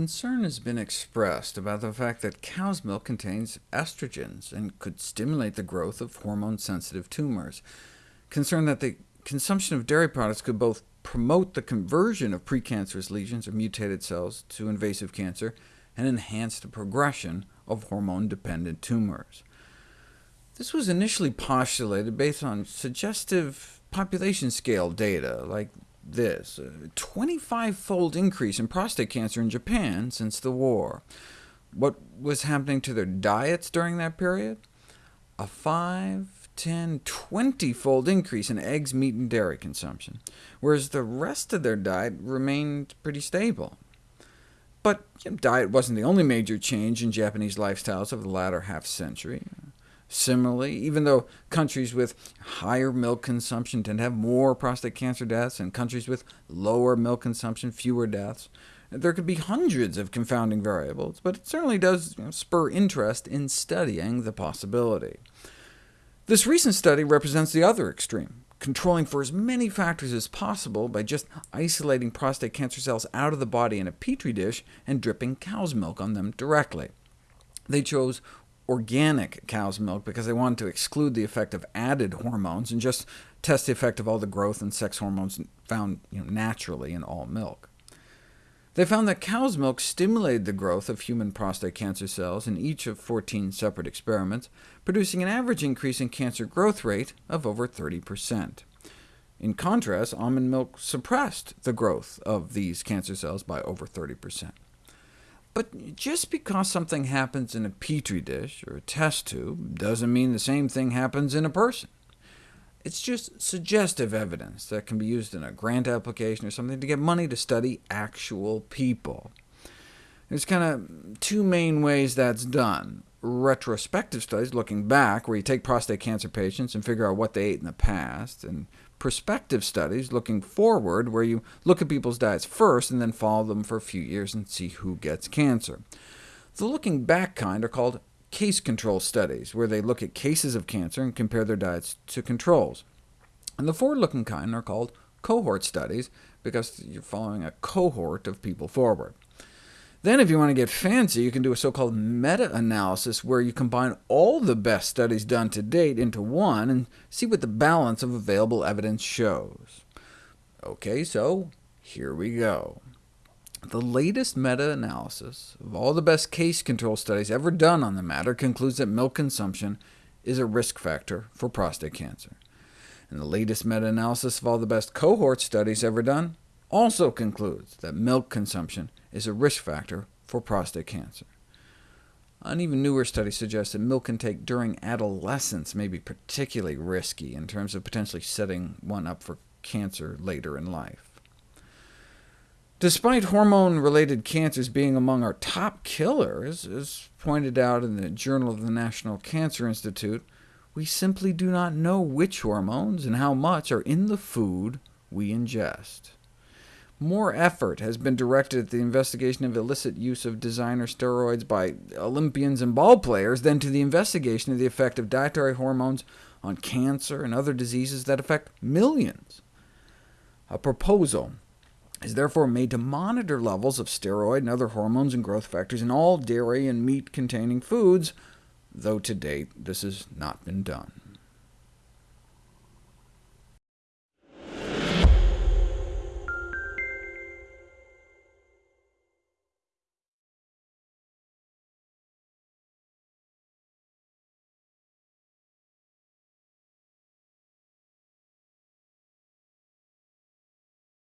concern has been expressed about the fact that cow's milk contains estrogens and could stimulate the growth of hormone-sensitive tumors. Concern that the consumption of dairy products could both promote the conversion of precancerous lesions or mutated cells to invasive cancer, and enhance the progression of hormone-dependent tumors. This was initially postulated based on suggestive population scale data, like this, a 25-fold increase in prostate cancer in Japan since the war. What was happening to their diets during that period? A 5, 10, 20-fold increase in eggs, meat, and dairy consumption, whereas the rest of their diet remained pretty stable. But you know, diet wasn't the only major change in Japanese lifestyles over the latter half-century. Similarly, even though countries with higher milk consumption tend to have more prostate cancer deaths, and countries with lower milk consumption fewer deaths, there could be hundreds of confounding variables, but it certainly does you know, spur interest in studying the possibility. This recent study represents the other extreme, controlling for as many factors as possible by just isolating prostate cancer cells out of the body in a petri dish and dripping cow's milk on them directly. They chose organic cow's milk because they wanted to exclude the effect of added hormones and just test the effect of all the growth and sex hormones found you know, naturally in all milk. They found that cow's milk stimulated the growth of human prostate cancer cells in each of 14 separate experiments, producing an average increase in cancer growth rate of over 30%. In contrast, almond milk suppressed the growth of these cancer cells by over 30%. But just because something happens in a petri dish or a test tube doesn't mean the same thing happens in a person. It's just suggestive evidence that can be used in a grant application or something to get money to study actual people. There's kind of two main ways that's done. Retrospective studies, looking back, where you take prostate cancer patients and figure out what they ate in the past, and prospective studies, looking forward, where you look at people's diets first and then follow them for a few years and see who gets cancer. The looking back kind are called case control studies, where they look at cases of cancer and compare their diets to controls. And the forward-looking kind are called cohort studies, because you're following a cohort of people forward. Then if you want to get fancy, you can do a so-called meta-analysis, where you combine all the best studies done to date into one and see what the balance of available evidence shows. OK, so here we go. The latest meta-analysis of all the best case control studies ever done on the matter concludes that milk consumption is a risk factor for prostate cancer. And the latest meta-analysis of all the best cohort studies ever done also concludes that milk consumption is a risk factor for prostate cancer. An even newer study suggests that milk intake during adolescence may be particularly risky in terms of potentially setting one up for cancer later in life. Despite hormone-related cancers being among our top killers, as pointed out in the Journal of the National Cancer Institute, we simply do not know which hormones and how much are in the food we ingest. More effort has been directed at the investigation of illicit use of designer steroids by Olympians and ball players than to the investigation of the effect of dietary hormones on cancer and other diseases that affect millions. A proposal is therefore made to monitor levels of steroid and other hormones and growth factors in all dairy and meat-containing foods, though to date this has not been done.